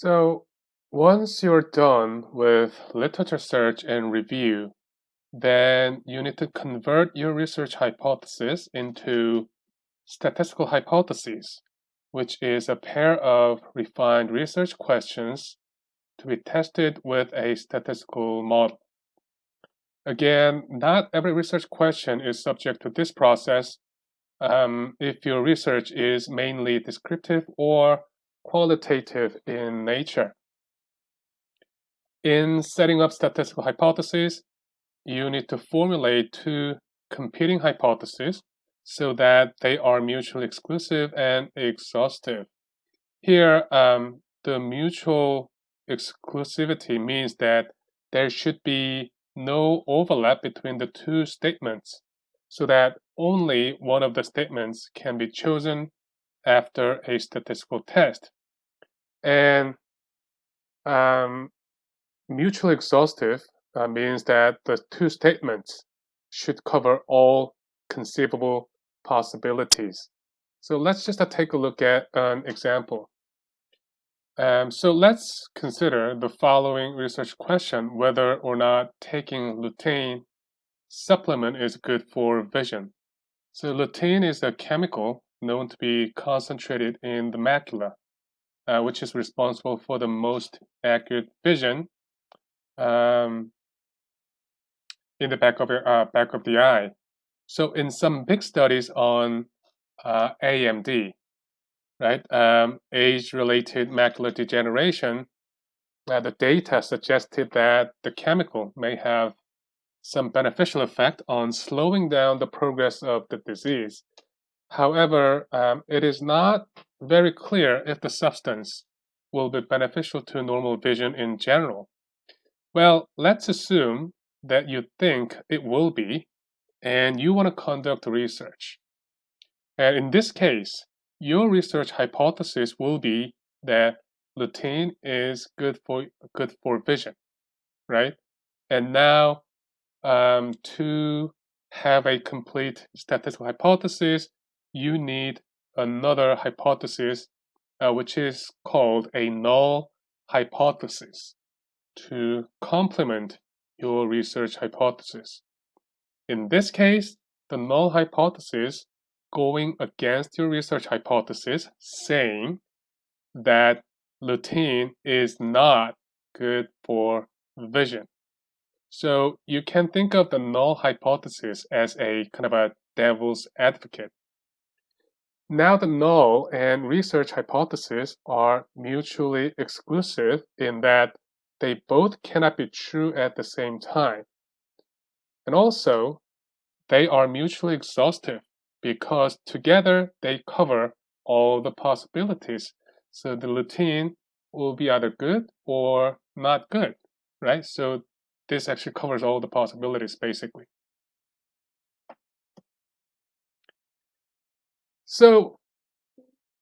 So once you're done with literature search and review, then you need to convert your research hypothesis into statistical hypotheses, which is a pair of refined research questions to be tested with a statistical model. Again, not every research question is subject to this process um, if your research is mainly descriptive or qualitative in nature. In setting up statistical hypotheses, you need to formulate two competing hypotheses so that they are mutually exclusive and exhaustive. Here, um, the mutual exclusivity means that there should be no overlap between the two statements so that only one of the statements can be chosen after a statistical test. And um, mutually exhaustive uh, means that the two statements should cover all conceivable possibilities. So let's just uh, take a look at an example. Um, so let's consider the following research question, whether or not taking lutein supplement is good for vision. So lutein is a chemical known to be concentrated in the macula uh, which is responsible for the most accurate vision um, in the back of your uh, back of the eye. So in some big studies on uh, AMD, right, um, age-related macular degeneration, uh, the data suggested that the chemical may have some beneficial effect on slowing down the progress of the disease. However, um, it is not very clear if the substance will be beneficial to normal vision in general. Well, let's assume that you think it will be and you want to conduct research. And in this case, your research hypothesis will be that lutein is good for good for vision, right? And now, um, to have a complete statistical hypothesis, you need another hypothesis, uh, which is called a null hypothesis to complement your research hypothesis. In this case, the null hypothesis going against your research hypothesis saying that lutein is not good for vision. So you can think of the null hypothesis as a kind of a devil's advocate. Now the null and research hypothesis are mutually exclusive in that they both cannot be true at the same time. And also, they are mutually exhaustive because together they cover all the possibilities. So the lutein will be either good or not good, right? So this actually covers all the possibilities basically. So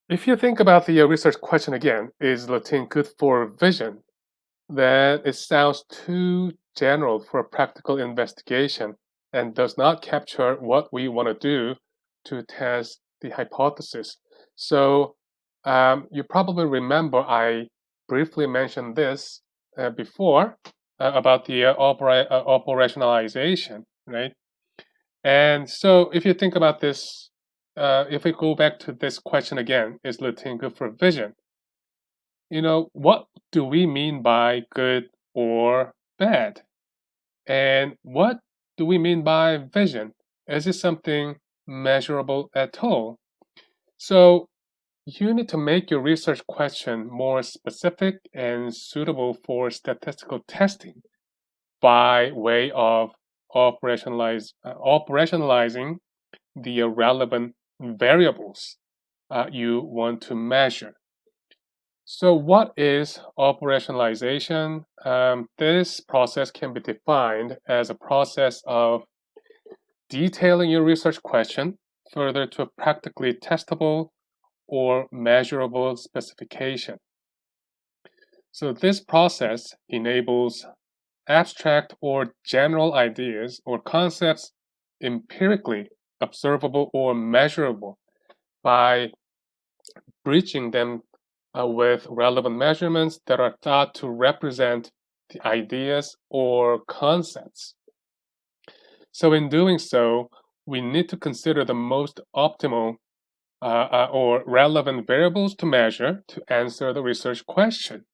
if you think about the uh, research question again, is lutein good for vision? Then it sounds too general for practical investigation and does not capture what we want to do to test the hypothesis. So um, you probably remember I briefly mentioned this uh, before uh, about the uh, opera uh, operationalization, right? And so if you think about this uh, if we go back to this question again, is lutein good for vision? You know, what do we mean by good or bad? And what do we mean by vision? Is it something measurable at all? So you need to make your research question more specific and suitable for statistical testing by way of operationalize, uh, operationalizing the relevant variables uh, you want to measure. So what is operationalization? Um, this process can be defined as a process of detailing your research question further to a practically testable or measurable specification. So this process enables abstract or general ideas or concepts empirically observable or measurable by bridging them uh, with relevant measurements that are thought to represent the ideas or concepts. So in doing so, we need to consider the most optimal uh, uh, or relevant variables to measure to answer the research question.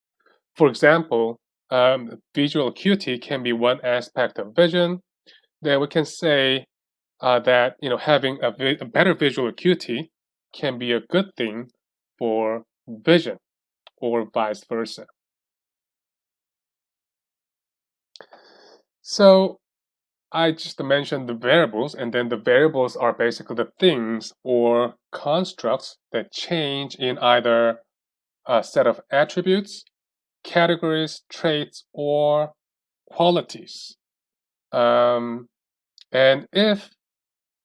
For example, um, visual acuity can be one aspect of vision. Then we can say uh, that you know having a, a better visual acuity can be a good thing for vision or vice versa. So I just mentioned the variables, and then the variables are basically the things or constructs that change in either a set of attributes, categories, traits, or qualities. Um, and if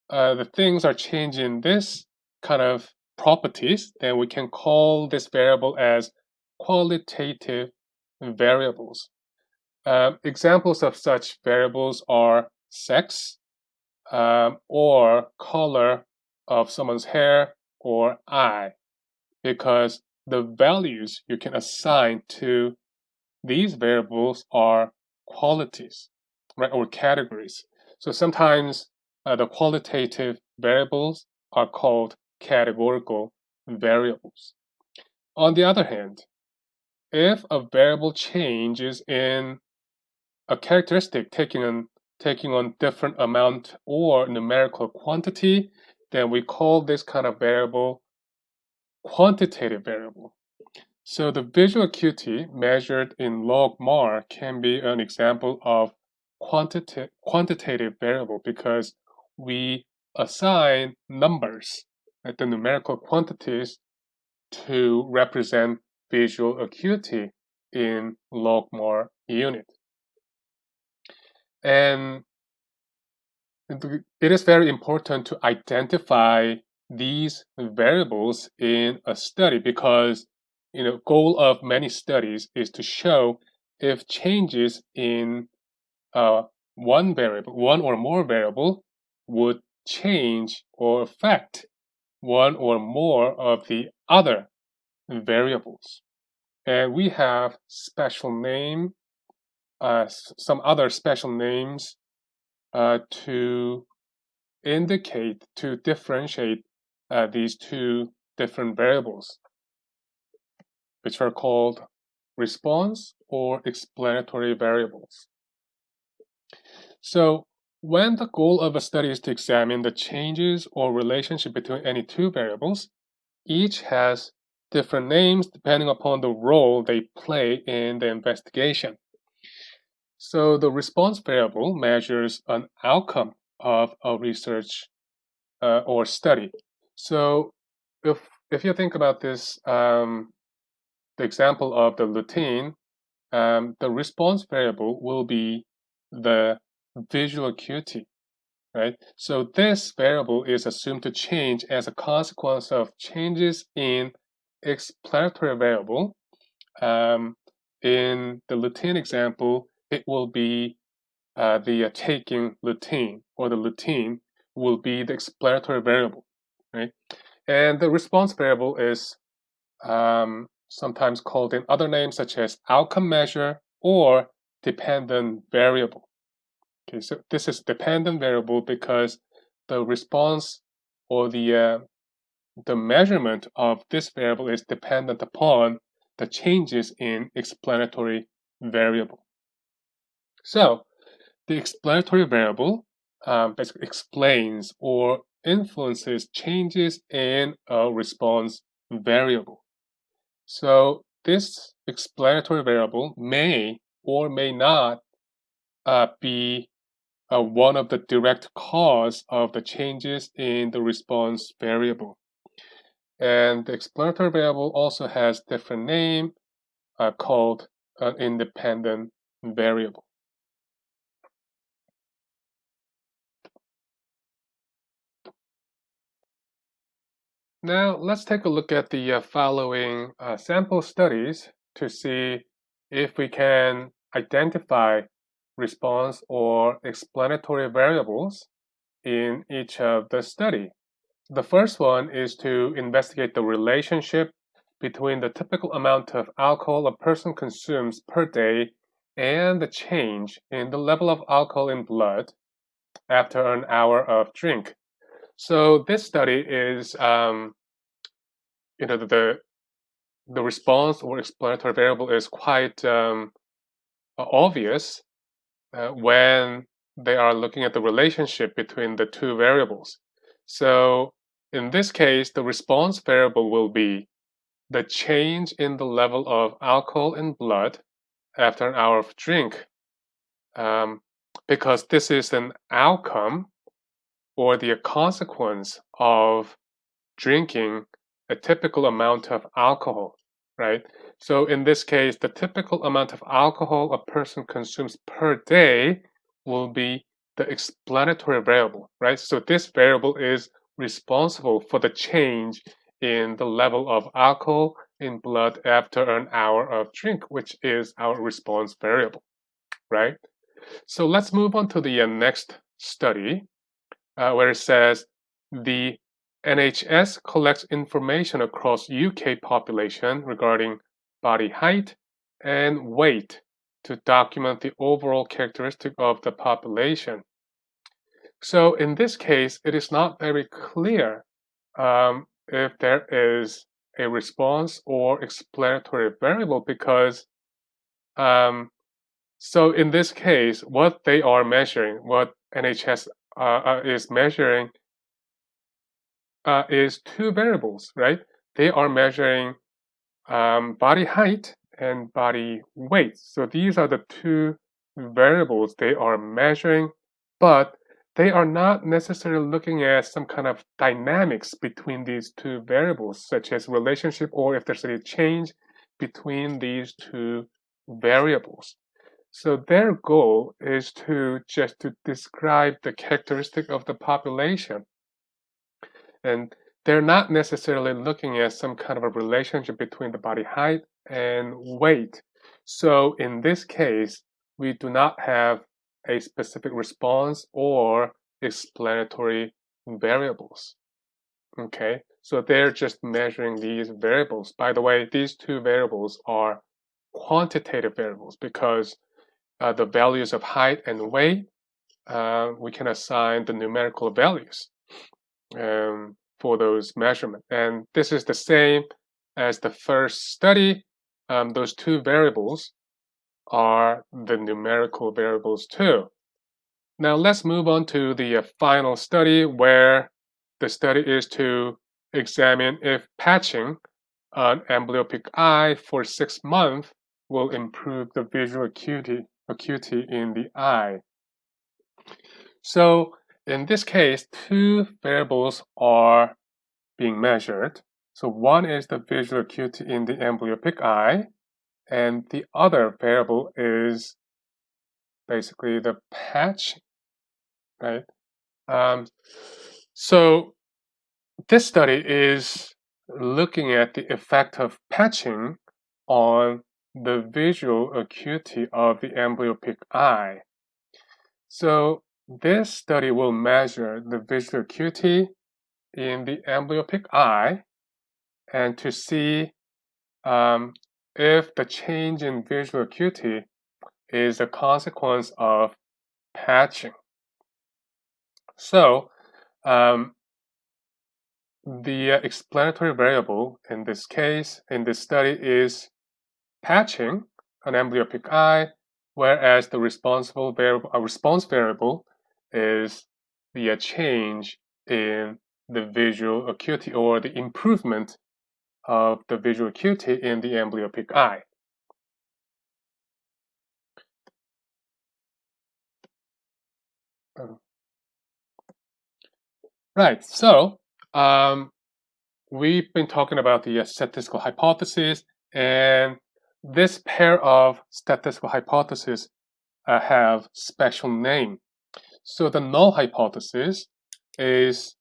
uh, the things are changing this kind of properties, then we can call this variable as qualitative variables. Um, examples of such variables are sex um, or color of someone's hair or eye because the values you can assign to these variables are qualities right or categories so sometimes uh, the qualitative variables are called categorical variables on the other hand if a variable changes in a characteristic taking on taking on different amount or numerical quantity, then we call this kind of variable quantitative variable. So the visual acuity measured in log MAR can be an example of quantita quantitative variable because we assign numbers, like the numerical quantities, to represent visual acuity in log MAR unit. And it is very important to identify these variables in a study because you know goal of many studies is to show if changes in uh, one variable, one or more variable would change or affect one or more of the other variables. And we have special name uh, some other special names uh, to indicate, to differentiate uh, these two different variables, which are called response or explanatory variables. So when the goal of a study is to examine the changes or relationship between any two variables, each has different names depending upon the role they play in the investigation. So the response variable measures an outcome of a research uh, or study. So if if you think about this, um, the example of the lutein, um, the response variable will be the visual acuity, right? So this variable is assumed to change as a consequence of changes in explanatory variable. Um, in the lutein example, it will be uh, the uh, taking lutein or the lutein will be the explanatory variable, right? And the response variable is um, sometimes called in other names such as outcome measure or dependent variable. Okay, so this is dependent variable because the response or the uh, the measurement of this variable is dependent upon the changes in explanatory variable. So the explanatory variable um, basically explains or influences changes in a response variable. So this explanatory variable may or may not uh, be uh, one of the direct cause of the changes in the response variable. And the explanatory variable also has different name uh, called an independent variable. Now let's take a look at the uh, following uh, sample studies to see if we can identify response or explanatory variables in each of the study. The first one is to investigate the relationship between the typical amount of alcohol a person consumes per day and the change in the level of alcohol in blood after an hour of drink. So this study is, um, you know, the the response or explanatory variable is quite um, obvious uh, when they are looking at the relationship between the two variables. So in this case, the response variable will be the change in the level of alcohol in blood after an hour of drink um, because this is an outcome or the consequence of drinking a typical amount of alcohol, right? So in this case, the typical amount of alcohol a person consumes per day will be the explanatory variable, right? So this variable is responsible for the change in the level of alcohol in blood after an hour of drink, which is our response variable, right? So let's move on to the uh, next study uh, where it says the NHS collects information across UK population regarding body height and weight to document the overall characteristic of the population. So in this case, it is not very clear um, if there is a response or explanatory variable because um, so in this case, what they are measuring, what NHS uh, uh, is measuring uh, is two variables, right? They are measuring um, body height and body weight. So these are the two variables they are measuring, but they are not necessarily looking at some kind of dynamics between these two variables, such as relationship or if there's any change between these two variables. So their goal is to just to describe the characteristic of the population. And they're not necessarily looking at some kind of a relationship between the body height and weight. So in this case, we do not have a specific response or explanatory variables. Okay, so they're just measuring these variables. By the way, these two variables are quantitative variables because uh, the values of height and weight, uh, we can assign the numerical values um, for those measurements. And this is the same as the first study. Um, those two variables are the numerical variables too. Now let's move on to the uh, final study where the study is to examine if patching an amblyopic eye for six months will improve the visual acuity, acuity in the eye. So in this case, two variables are being measured. So one is the visual acuity in the amblyoptic eye, and the other variable is basically the patch, right? Um, so this study is looking at the effect of patching on the visual acuity of the amblyoptic eye. So this study will measure the visual acuity in the amblyoptic eye and to see um, if the change in visual acuity is a consequence of patching. So, um, the explanatory variable in this case, in this study, is patching an amblyoptic eye, whereas the responsible variable, a response variable is the change in the visual acuity or the improvement of the visual acuity in the amblyoptic eye. Um, right, so um, we've been talking about the uh, statistical hypothesis, and this pair of statistical hypotheses uh, have special name. So the null hypothesis is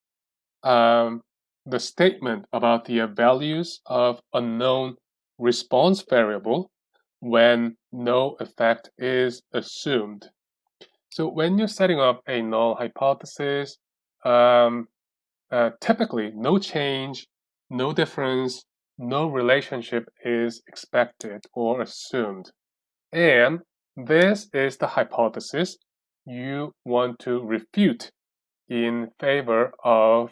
um, the statement about the values of a known response variable when no effect is assumed. So when you're setting up a null hypothesis, um, uh, typically no change, no difference no relationship is expected or assumed. And this is the hypothesis you want to refute in favor of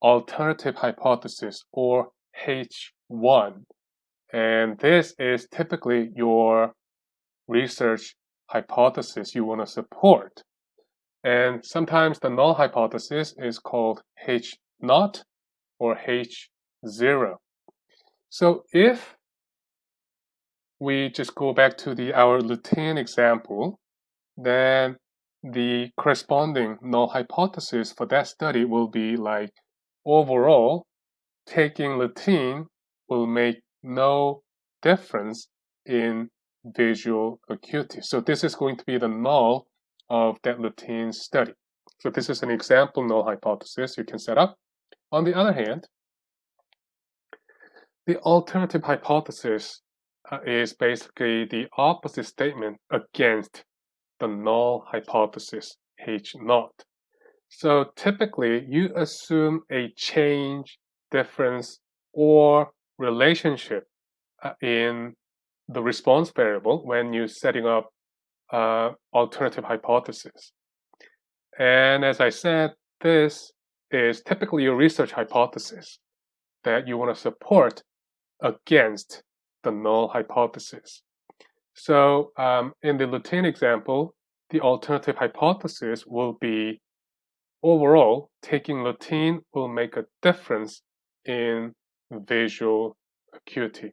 alternative hypothesis or H1. And this is typically your research hypothesis you want to support. And sometimes the null hypothesis is called H naught or H0. So if we just go back to the our lutein example, then the corresponding null hypothesis for that study will be like overall taking lutein will make no difference in visual acuity. So this is going to be the null of that lutein study. So this is an example null hypothesis you can set up. On the other hand, the alternative hypothesis uh, is basically the opposite statement against the null hypothesis H naught. So typically you assume a change, difference, or relationship uh, in the response variable when you're setting up uh, alternative hypothesis. And as I said, this is typically a research hypothesis that you want to support against the null hypothesis. So um, in the lutein example, the alternative hypothesis will be overall, taking lutein will make a difference in visual acuity.